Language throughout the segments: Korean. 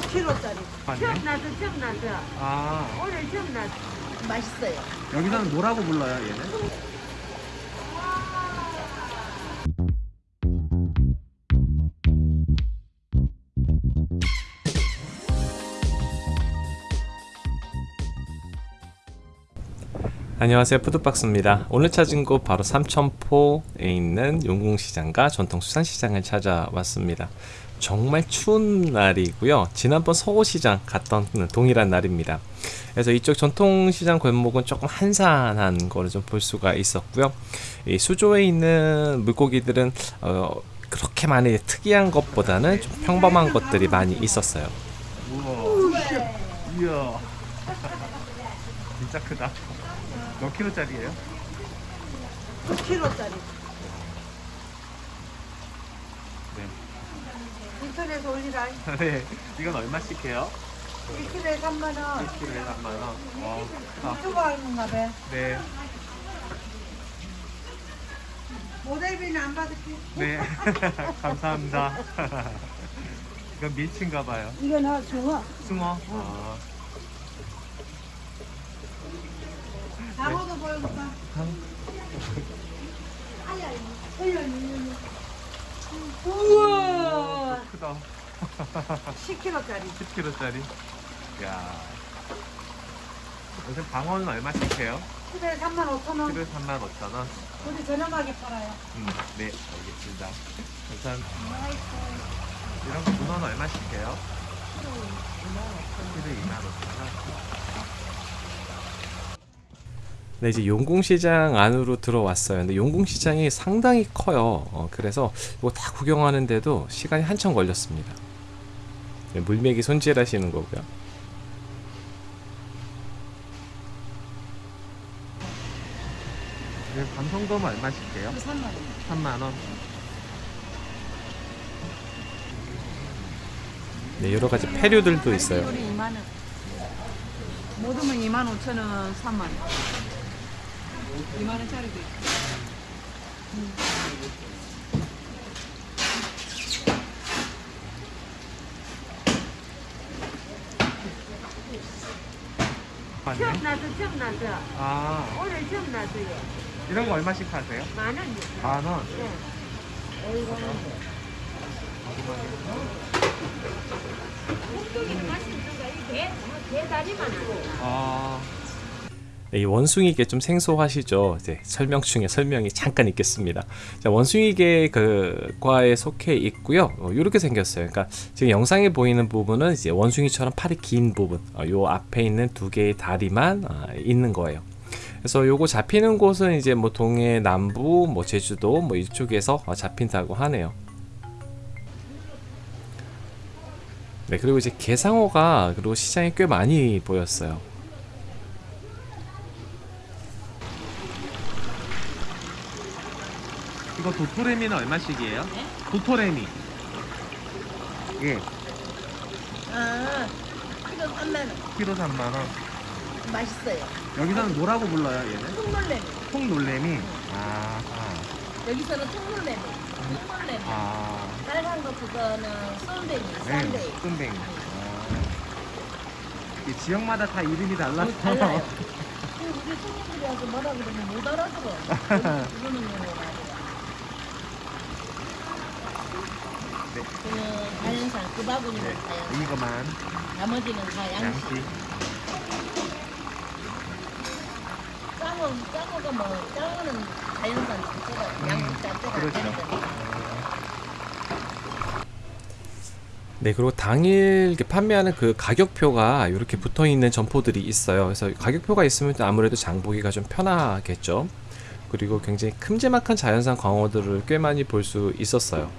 키로짜리. 맞네. 처음 나서 처음 나서 아 오늘 처음 나서 맛있어요. 여기서는 뭐라고 불러요 얘는? 안녕하세요 푸드박스입니다 오늘 찾은 곳 바로 삼천포에 있는 용궁시장과 전통수산시장을 찾아왔습니다 정말 추운 날이고요. 지난번 서호시장 갔던 동일한 날입니다. 그래서 이쪽 전통시장 골목은 조금 한산한 거를 좀 볼 수가 있었고요. 이 수조에 있는 물고기들은 어, 그렇게 많이 특이한 것보다는 좀 평범한 것들이 많이 있었어요. 우와. 이야. 진짜 크다. 몇 킬로짜리예요? 키로짜리. 인터넷에 올리라. 네 이건 얼마씩 해요? 1kg에 3만 원. 1kg에 3만원 와 크다 유튜브 하는가 봐. 네 모델비는 안 받을게. 네. 감사합니다. 이건 밀치인가 봐요. 이건 어, 중어. 숭어. 아, 장어도 보여줄까? 우와! 크다. 10kg짜리. 10kg짜리. 야. 요새 방어는 얼마씩 해요? 키로에 3만 5천 원. 키로에 35,000원. 우리 저렴하게 팔아요. 음, 네, 알겠습니다. 감사합니다. 이런 거 문어는 얼마씩 해요? 키로에 25,000원. 네, 이제 용궁시장 안으로 들어왔어요. 근데 용궁시장이 상당히 커요. 어, 그래서 이거 다 구경하는데도 시간이 한참 걸렸습니다. 네, 물메기 손질하시는 거고요. 네, 감성돔은 얼마씩 해요? 3만 원. 3만원. 네, 여러 가지 패류들도 있어요. 우리 2만 원. 모두면 2만 5천 원, 3만 원. 2만 원짜리도 있고. 맞네. 처음 나서 처음 나서 아, 오늘 처음 나서요 이런 거 얼마씩 하세요? 만 원이요 만 원. 네. 꼭두기는 맛있는 거이 배, 배 다리만 하고 아, 네, 이 원숭이게 좀 생소하시죠? 이제 설명충에 설명이 잠깐 있겠습니다. 자, 원숭이게 그 과에 속해 있고요. 어, 이렇게 생겼어요. 그러니까 지금 영상에 보이는 부분은 이제 원숭이처럼 팔이 긴 부분, 어, 요 앞에 있는 두 개의 다리만 아, 있는 거예요. 그래서 요거 잡히는 곳은 이제 뭐 동해 남부, 뭐 제주도 뭐 이쪽에서 어, 잡힌다고 하네요. 네, 그리고 이제 개상어가 그리고 시장에 꽤 많이 보였어요. 이거 도토레미는 얼마씩이에요? 도토레미. 예, 아, 키로 3만 원. 키로 3만 원. 맛있어요. 여기서는 뭐라고 불러요, 얘는? 통놀래미. 통놀래미. 아, 여기서는 통놀래미. 통놀래미. 아, 빨간 거 그거는 쏜뱅이, 네, 쏜뱅이. 끈뱅이. 아. 이 지역마다 다 이름이 달라서. 뭐 달라요. 우리 손님들이 와서 뭐라 그러면 못 알아들어. 그러는 경우가 많아요. 네. 그는 자연산, 그 바구니는 네, 자연산. 이거만 나머지는 다 양식. 양식. 짱어, 짱어가 뭐, 짱어는 자연산 자체가, 음, 양식 자체가 그렇죠. 자연산. 네, 그리고 당일 이렇게 판매하는 그 가격표가 이렇게 붙어 있는 점포들이 있어요. 그래서 가격표가 있으면 또 아무래도 장 보기가 좀 편하겠죠. 그리고 굉장히 큼지막한 자연산 광어들을 꽤 많이 볼 수 있었어요.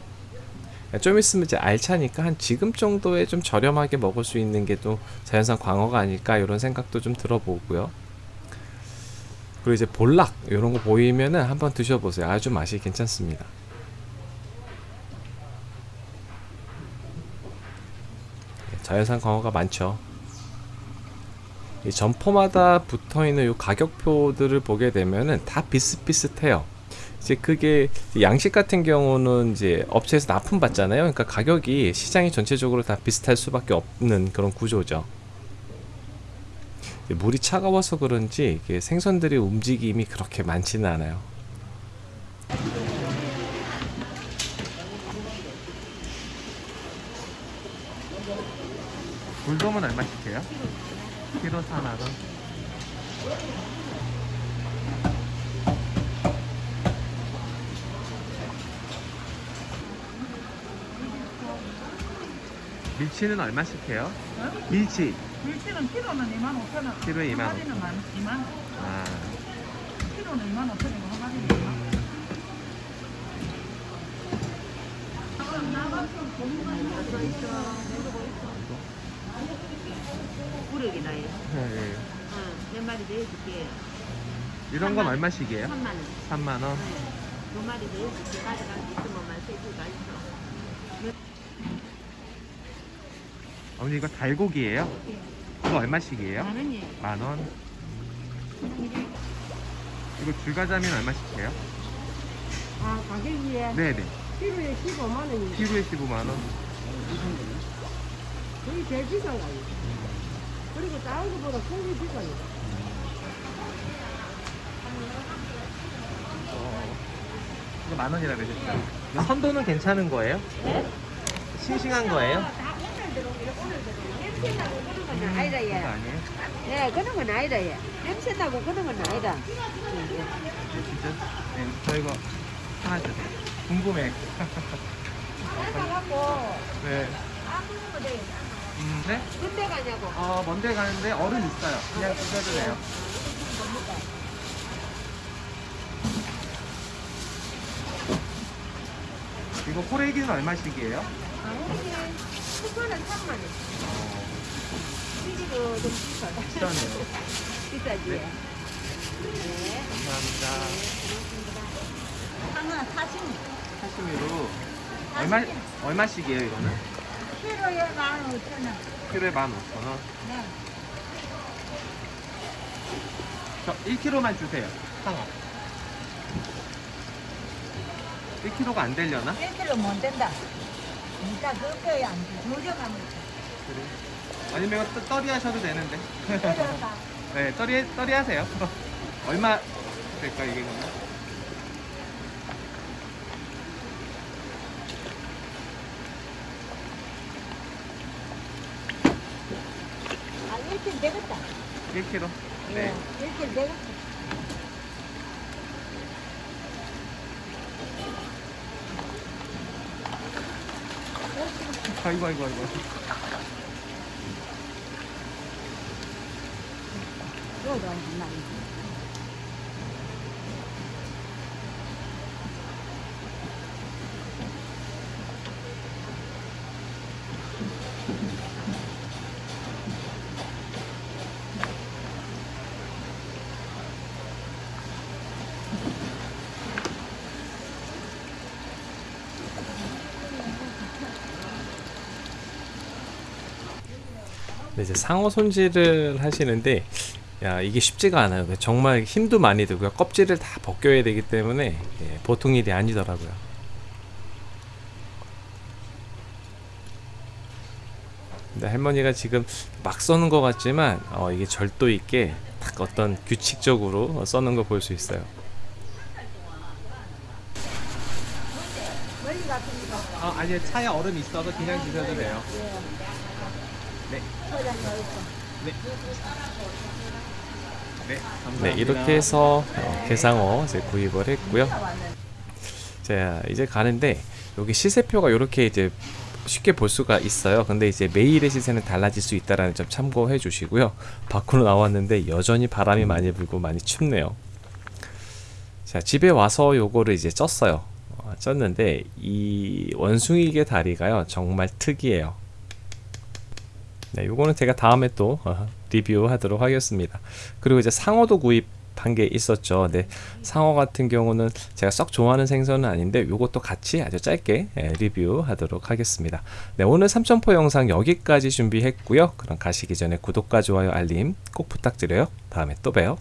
좀 있으면 이제 알차니까 한 지금 정도에 좀 저렴하게 먹을 수 있는 게 또 자연산 광어가 아닐까 이런 생각도 좀 들어보고요. 그리고 이제 볼락 이런 거 보이면은 한번 드셔보세요. 아주 맛이 괜찮습니다. 자연산 광어가 많죠. 이 점포마다 붙어 있는 이 가격표들을 보게 되면은 다 비슷비슷해요. 이제 그게 양식 같은 경우는 이제 업체에서 납품 받잖아요. 그러니까 가격이 시장이 전체적으로 다 비슷할 수밖에 없는 그런 구조죠. 물이 차가워서 그런지 생선들의 움직임이 그렇게 많지는 않아요. 물돔은 얼마씩 해요? 키로 4만 원. 밀치는 얼마씩 해요? 밀치 밀치는 키로는 2만 5천 원. 키로에 2만 한 마리는 만 2만. 아, 키로는 2만 5천 원이고 한 마리는 2만. 부르기 나요. 네. 응, 몇 마리 더 해줄게. 이런 건 얼마씩이에요? 3만 원. 3만 원. 두 마리 있으면만 있어. 어머니 이거 달고기예요? 이거 얼마씩이에요? 만 원이에요. 만 원. 이거 줄가자미는 얼마씩 해요? 아, 가격이에 네네. 키로에 15만 원이에요. 키로에 15만 원. 거기 제일 비싼 거 아니에요? 그리고 다른 거보다 큰게 비싸요. 이거 만 원이라 그러셨죠? 선도는 괜찮은 거예요? 싱싱한 거예요? 냄새 나고 그런 건 아니다 그거 얘. 아니에요? 예, 그런 건 아니다 얘. 냄새 나고 그런 건 아니다. 진짜? 네, 저 이거 하나 주세요. 궁금해. 나가갖고 네. 거 돼. 음, 네? 군대 가냐고. 어, 먼데 가는데 얼음 있어요. 그냥 드셔도 돼요. 이거 호래기는 얼마씩이에요? 아, 이게 수건은 3만 원. 이기도 좀 비싸다. 비싸네요. 비싸지. 네. 네. 감사합니다. 하나 사십니 사시미로 얼마 얼마씩이에요 이거는? 키로에 만 5천 원. 키로에 15,000원. 네. 저 1kg만 주세요. 상어. 1kg가 안 되려나? 1kg 못 된다. 진짜 그거야 안 돼. 조정하면 그래. 아니면 떠- 떠리 하셔도 되는데. 네, 떠리 떠리 하세요. 얼마 될까 이게 그러면? 아, 1kg 되겠다. 1kg. 네. 1kg 되겠다. 아이고 아이고 아이고. 이거도 안 나. 네, 이제 상어 손질을 하시는데 야 이게 쉽지가 않아요. 정말 힘도 많이 들고요. 껍질을 다 벗겨야 되기 때문에 예, 보통 일이 아니더라고요. 근데 할머니가 지금 막 써는 것 같지만 어, 이게 절도 있게 딱 어떤 규칙적으로 써는 거 볼 수 있어요. 아 아니요 차에 얼음 있어서 그냥 드셔도 돼요. 네. 네. 네, 감사합니다. 네, 이렇게 해서 어, 게상어 이제 구입을 했고요. 자, 이제 가는데 여기 시세표가 이렇게 이제 쉽게 볼 수가 있어요. 근데 이제 매일의 시세는 달라질 수 있다라는 점 참고해 주시고요. 밖으로 나왔는데 여전히 바람이 많이 불고 많이 춥네요. 자, 집에 와서 요거를 이제 쪘어요. 어, 쪘는데 이 원숭이개 다리가요. 정말 특이해요. 네, 요거는 제가 다음에 또 어, 리뷰하도록 하겠습니다. 그리고 이제 상어도 구입 한 게 있었죠. 네, 상어 같은 경우는 제가 썩 좋아하는 생선은 아닌데 요것도 같이 아주 짧게 예, 리뷰하도록 하겠습니다. 네, 오늘 삼천포 영상 여기까지 준비했고요. 그럼 가시기 전에 구독과 좋아요, 알림 꼭 부탁드려요. 다음에 또 봬요.